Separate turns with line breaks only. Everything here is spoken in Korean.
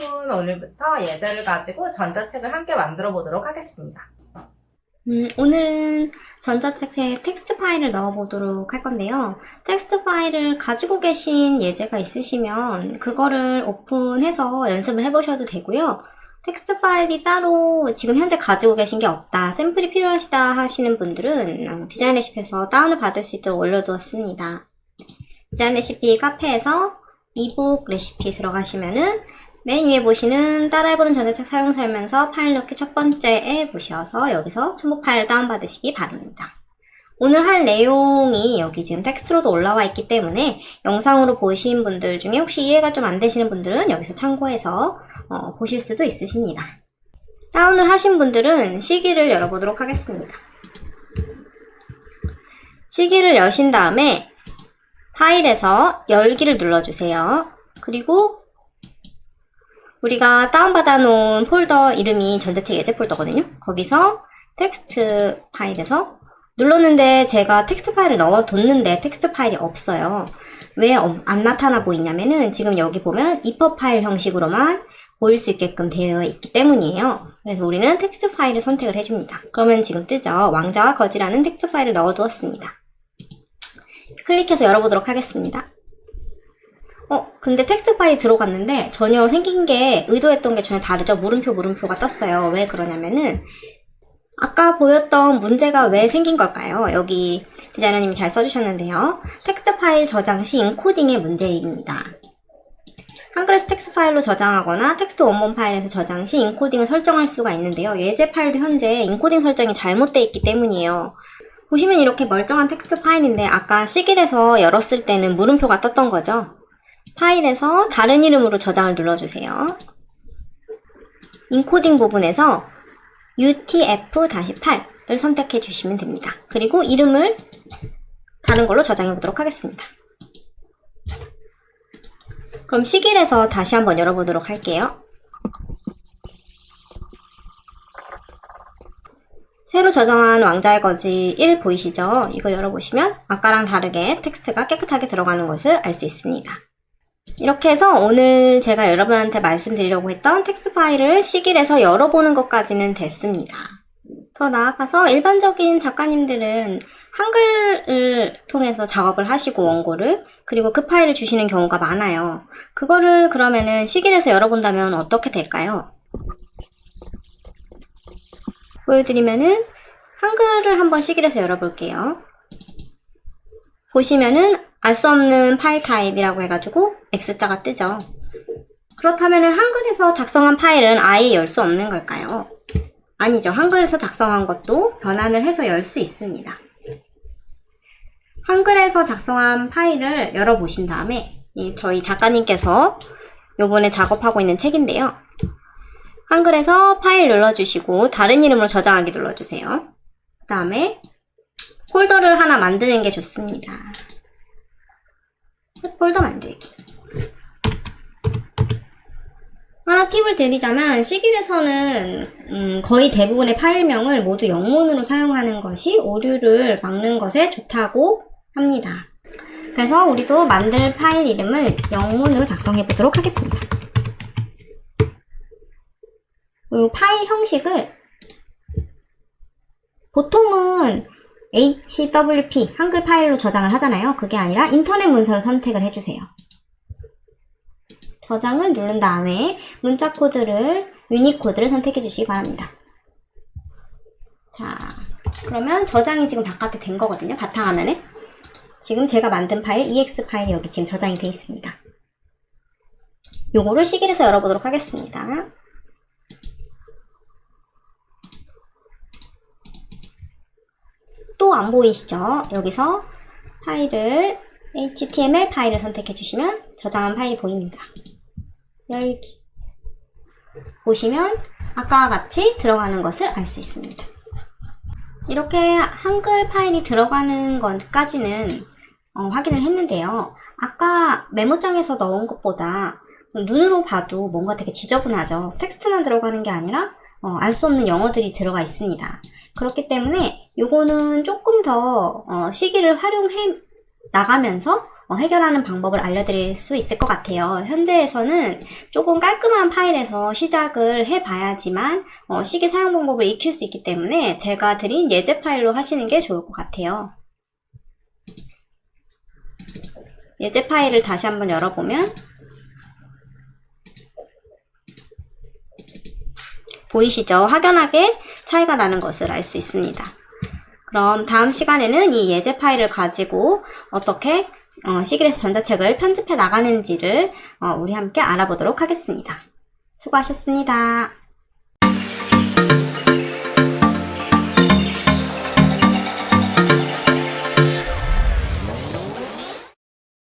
여러분, 오늘부터 예제를 가지고 전자책을 함께 만들어 보도록 하겠습니다.
음, 오늘은 전자책에 텍스트 파일을 넣어보도록 할 건데요. 텍스트 파일을 가지고 계신 예제가 있으시면 그거를 오픈해서 연습을 해보셔도 되고요. 텍스트 파일이 따로 지금 현재 가지고 계신 게 없다, 샘플이 필요하시다 하시는 분들은 어, 디자인 레시피에서 다운을 받을 수 있도록 올려두었습니다. 디자인 레시피 카페에서 이북 레시피 들어가시면은 맨 위에 보시는 따라해보는 전자책 사용 설명서 파일 넣기 첫 번째에 보셔서 여기서 첨부 파일을 다운받으시기 바랍니다. 오늘 할 내용이 여기 지금 텍스트로도 올라와 있기 때문에 영상으로 보신 분들 중에 혹시 이해가 좀 안 되시는 분들은 여기서 참고해서 어, 보실 수도 있으십니다. 다운을 하신 분들은 시기를 열어보도록 하겠습니다. Sigil을 여신 다음에 파일에서 열기를 눌러주세요. 그리고 우리가 다운받아 놓은 폴더 이름이 전자책 예제 폴더거든요. 거기서 텍스트 파일에서 눌렀는데 제가 텍스트 파일을 넣어뒀는데 텍스트 파일이 없어요. 왜 안 나타나 보이냐면은 지금 여기 보면 EPUB 파일 형식으로만 보일 수 있게끔 되어 있기 때문이에요. 그래서 우리는 텍스트 파일을 선택을 해줍니다. 그러면 지금 뜨죠. 왕자와 거지라는 텍스트 파일을 넣어두었습니다. 클릭해서 열어보도록 하겠습니다. 어, 근데 텍스트 파일이 들어갔는데 전혀 생긴 게 의도했던 게 전혀 다르죠. 물음표 물음표가 떴어요. 왜 그러냐면은 아까 보였던 문제가 왜 생긴 걸까요? 여기 디자이너님이 잘 써주셨는데요. 텍스트 파일 저장 시 인코딩의 문제입니다. 한글에서 텍스트 파일로 저장하거나 텍스트 원본 파일에서 저장 시 인코딩을 설정할 수가 있는데요. 예제 파일도 현재 인코딩 설정이 잘못되어 있기 때문이에요. 보시면 이렇게 멀쩡한 텍스트 파일인데 아까 시길에서 열었을 때는 물음표가 떴던 거죠. 파일에서 다른 이름으로 저장을 눌러주세요. 인코딩 부분에서 UTF-8을 선택해 주시면 됩니다. 그리고 이름을 다른 걸로 저장해 보도록 하겠습니다. 그럼 시길에서 다시 한번 열어보도록 할게요. 새로 저장한 왕자와 거지 1 보이시죠? 이걸 열어보시면 아까랑 다르게 텍스트가 깨끗하게 들어가는 것을 알 수 있습니다. 이렇게 해서 오늘 제가 여러분한테 말씀드리려고 했던 텍스트 파일을 Sigil에서 열어보는 것까지는 됐습니다. 더 나아가서 일반적인 작가님들은 한글을 통해서 작업을 하시고 원고를 그리고 그 파일을 주시는 경우가 많아요. 그거를 그러면은 Sigil에서 열어본다면 어떻게 될까요? 보여드리면은 한글을 한번 시길에서 열어볼게요. 보시면은 알 수 없는 파일 타입이라고 해가지고 X자가 뜨죠. 그렇다면 한글에서 작성한 파일은 아예 열 수 없는 걸까요? 아니죠. 한글에서 작성한 것도 변환을 해서 열 수 있습니다. 한글에서 작성한 파일을 열어보신 다음에 저희 작가님께서 요번에 작업하고 있는 책인데요. 한글에서 파일 눌러주시고 다른 이름으로 저장하기 눌러주세요. 그 다음에 폴더를 하나 만드는 게 좋습니다. 폴더 만들기. 하나 팁을 드리자면 Sigil에서는 음, 거의 대부분의 파일명을 모두 영문으로 사용하는 것이 오류를 막는 것에 좋다고 합니다. 그래서 우리도 만들 파일 이름을 영문으로 작성해 보도록 하겠습니다. 그리고 파일 형식을 보통은 HWP 한글 파일로 저장을 하잖아요. 그게 아니라 인터넷 문서를 선택을 해주세요. 저장을 누른 다음에 문자 코드를 유니코드를 선택해 주시기 바랍니다. 자, 그러면 저장이 지금 바깥에 된 거거든요. 바탕화면에. 지금 제가 만든 파일 EX 파일이 여기 지금 저장이 돼 있습니다. 요거를 시길에서 열어보도록 하겠습니다. 안 보이시죠? 여기서 파일을 HTML 파일을 선택해 주시면 저장한 파일이 보입니다. 열기 보시면 아까와 같이 들어가는 것을 알 수 있습니다. 이렇게 한글 파일이 들어가는 것까지는 어, 확인을 했는데요. 아까 메모장에서 넣은 것보다 눈으로 봐도 뭔가 되게 지저분하죠. 텍스트만 들어가는 게 아니라 어, 알 수 없는 영어들이 들어가 있습니다. 그렇기 때문에 이거는 조금 더 어, 시기를 활용해 나가면서 어, 해결하는 방법을 알려드릴 수 있을 것 같아요. 현재에서는 조금 깔끔한 파일에서 시작을 해봐야지만 어, 시기 사용 방법을 익힐 수 있기 때문에 제가 드린 예제 파일로 하시는 게 좋을 것 같아요. 예제 파일을 다시 한번 열어보면 보이시죠? 확연하게 차이가 나는 것을 알 수 있습니다. 그럼 다음 시간에는 이 예제 파일을 가지고 어떻게 어, 시기에서 전자책을 편집해 나가는지를 어, 우리 함께 알아보도록 하겠습니다. 수고하셨습니다.